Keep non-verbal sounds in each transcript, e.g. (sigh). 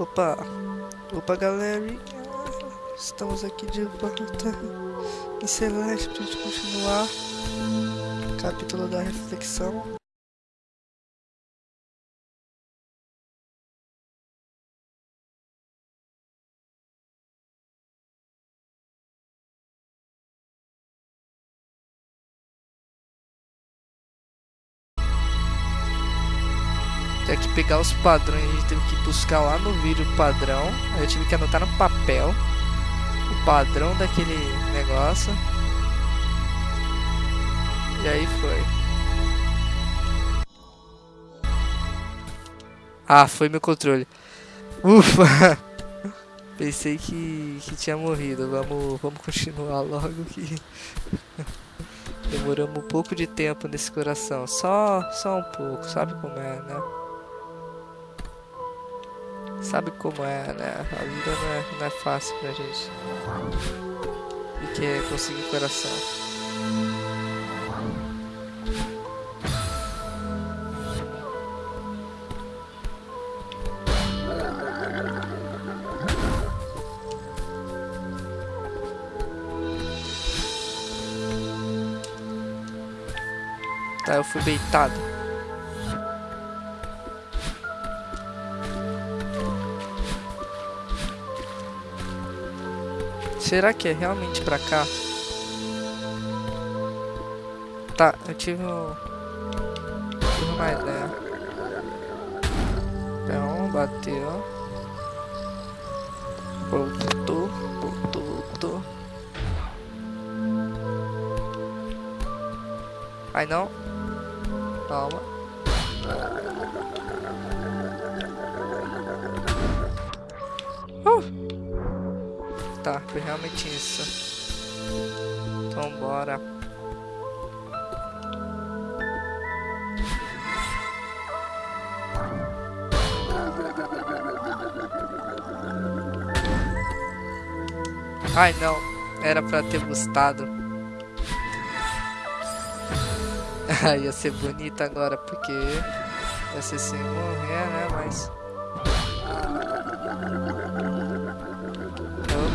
Opa, opa galerinha, estamos aqui de volta. Em Celeste pra gente continuar. Capítulo da reflexão. Tem que pegar os padrões, a gente teve que buscar lá no vídeo o padrão. Eu tive que anotar no papel o padrão daquele negócio. E aí foi. Ah, foi meu controle. Ufa! (laughs) Pensei que, que tinha morrido. Vamos, vamos continuar logo que (laughs) demoramos um pouco de tempo nesse coração. Só, só um pouco, sabe como é, né? Sabe como é, né? A vida não é, não é fácil pra gente. E é conseguir coração. Tá, eu fui beitado. Será que é realmente pra cá? Tá, eu tive, um... tive uma ideia. Então, bateu. Voltou, voltou, voltou. Ai não. Calma. Tá, foi realmente isso. Então bora. Ai não, era pra ter gostado. (laughs) ia ser bonita agora, porque ia ser sem morrer, né? Mas.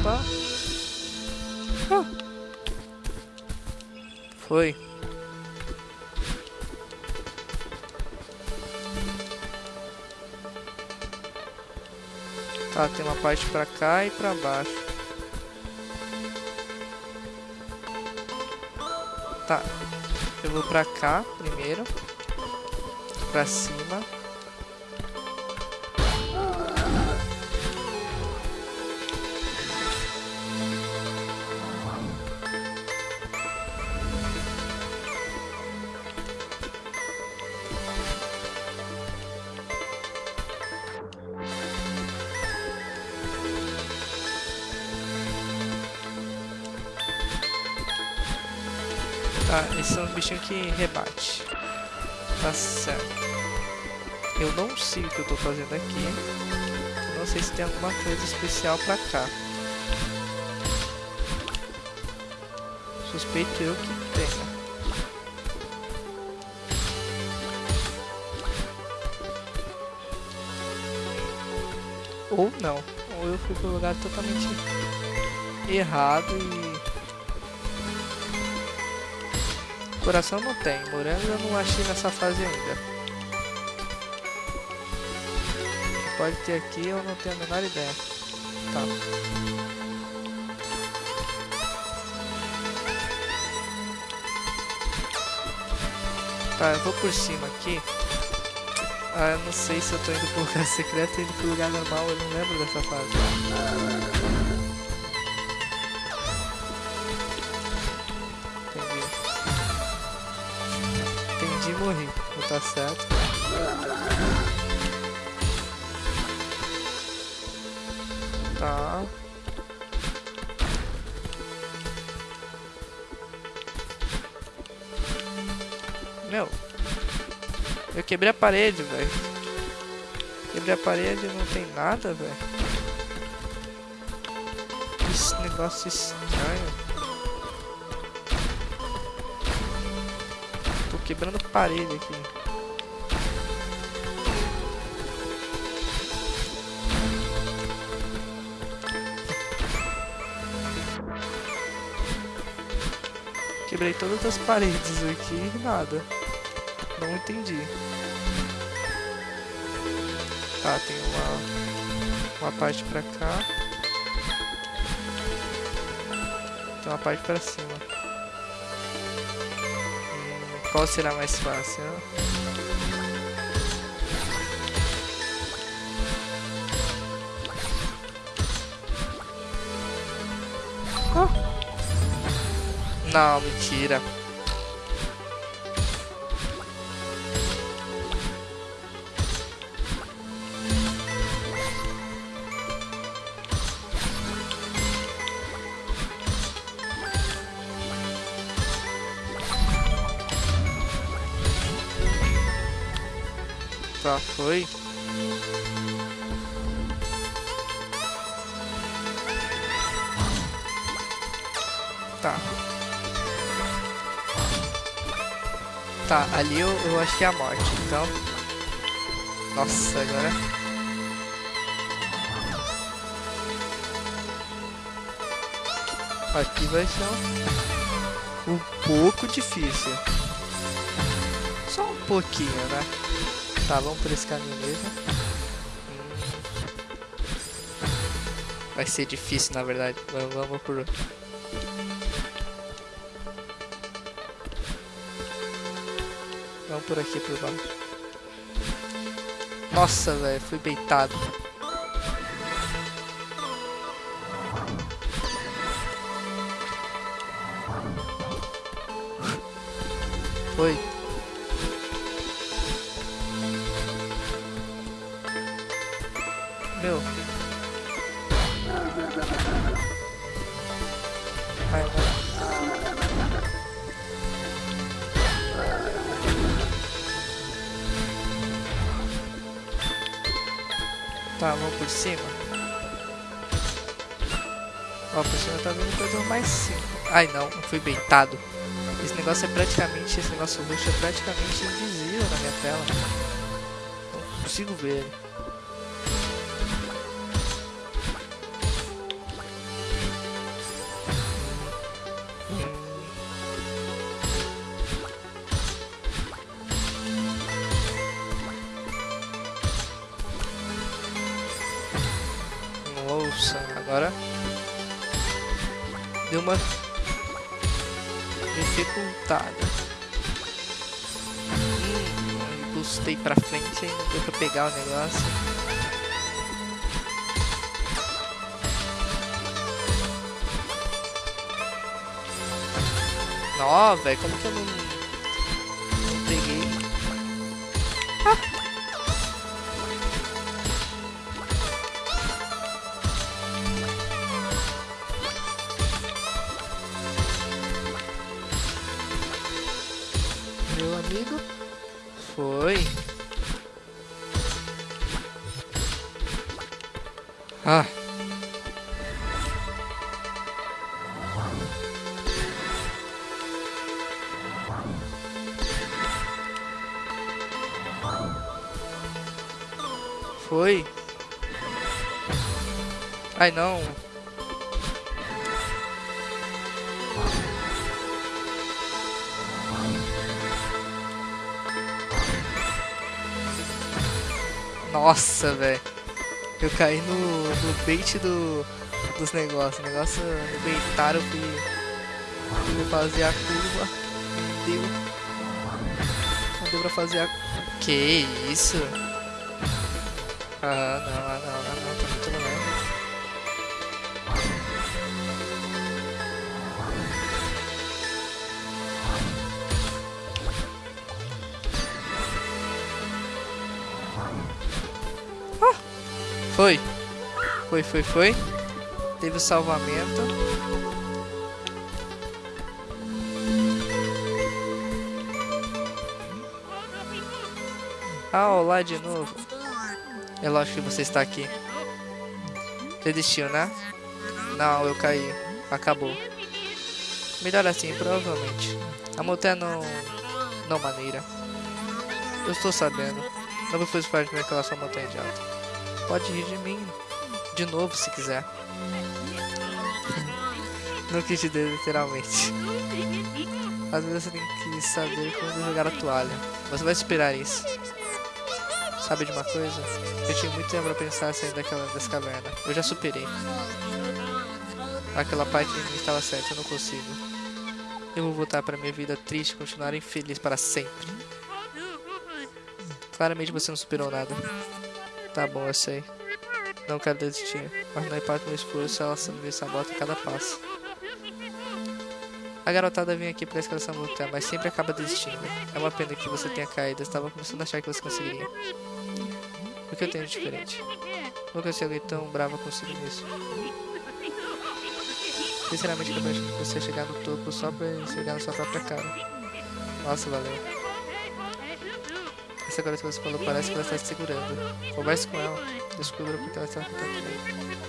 Ah. Foi. Tá, tem uma parte pra cá e pra baixo. Tá, eu vou pra cá primeiro. Pra cima. Tá, esse é um bichinho que rebate. Tá certo. Eu não sei o que eu tô fazendo aqui. Não sei se tem alguma coisa especial pra cá. Suspeito eu que tenha. Ou não. Ou eu fui pro lugar totalmente errado e Coração não tem, morango eu não achei nessa fase ainda. Pode ter aqui, eu não tenho a menor ideia. Tá. Tá, eu vou por cima aqui. Ah, eu não sei se eu tô indo pro lugar (laughs) secreto ou indo pro lugar normal, eu não lembro dessa fase. E morri. Tá certo. Tá. Meu. Eu quebrei a parede, velho. Quebrei a parede não tem nada, velho. Esse negócio estranho. quebrando parede aqui. Quebrei todas as paredes aqui e nada. Não entendi. Tá, tem uma, uma parte pra cá. Tem uma parte pra cima. Qual será mais fácil? Não, mentira. Tá, foi. Tá. Tá, ali eu, eu acho que é a morte, então... Nossa, agora... Aqui vai ser um, um pouco difícil. Só um pouquinho, né? Tá, vamos por esse caminho mesmo. Vai ser difícil, na verdade. Vamos por... Vamos por aqui por baixo. Nossa, velho, fui beitado. Foi. Meu. Vai, vai. Tá, vamos por cima. Ó, por cima tá vendo coisa mais simples. Ai não, fui beitado. Esse negócio é praticamente, esse negócio roxo é praticamente invisível na minha tela. Não consigo ver ele. Agora deu uma dificultada. Hum, bustei pra frente e não deu pra pegar o negócio. Nó, velho, como que eu não Meu amigo, foi. Ah. Foi. Ai não. Nossa, velho. Eu caí no, no bait do, dos negócios. O negócio me baitaram, fui, fui fazer a curva. Não deu. Não deu pra fazer a. Que isso? Ah, não, ah, não, foi. Foi, foi, foi. Teve o salvamento. Ah, olá de novo. É lógico que você está aqui. Você desistiu, né? Não, eu caí. Acabou. Melhor assim, provavelmente. A montanha não... Não maneira. Eu estou sabendo. Não me fez parte daquela sua montanha de alta. Pode rir de mim. De novo, se quiser. não quis dizer literalmente. Às vezes você tem que saber quando jogar a toalha. Você vai esperar isso. Sabe de uma coisa? Eu tinha muito tempo pra pensar sair daquela caverna. Eu já superei. Aquela parte de mim estava certa, eu não consigo. Eu vou voltar para minha vida triste e continuar infeliz para sempre. Claramente você não superou nada. Tá bom, eu sei. Não quero desistir, mas não o meu esforço, ela me sabota a cada passo. A garotada vem aqui pra escalação luta, mas sempre acaba desistindo. É uma pena que você tenha caído, estava começando a achar que você conseguiria. O que eu tenho de diferente? Nunca sei alguém tão brava consigo nisso. Sinceramente, eu acho que você chegar no topo só pra chegar na sua própria cara. Nossa, valeu. Essa que você falou parece que ela está te segurando. Converse com ela. Descubra porque ela está com tanto medo.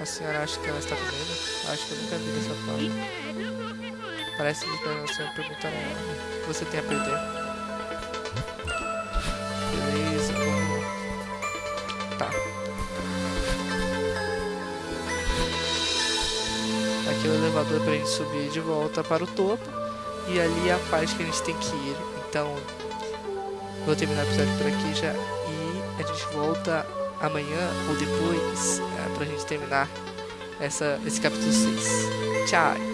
A senhora acha que ela está com medo? Acho que eu nunca vi dessa forma. Parece que você perguntar a ela o que você tem a perder. Beleza, vamos... Tá. Aqui é o elevador pra gente subir de volta para o topo. E ali é a parte que a gente tem que ir. Então, vou terminar o episódio por aqui já. E a gente volta amanhã ou depois é, pra gente terminar essa, esse capítulo 6. Tchau!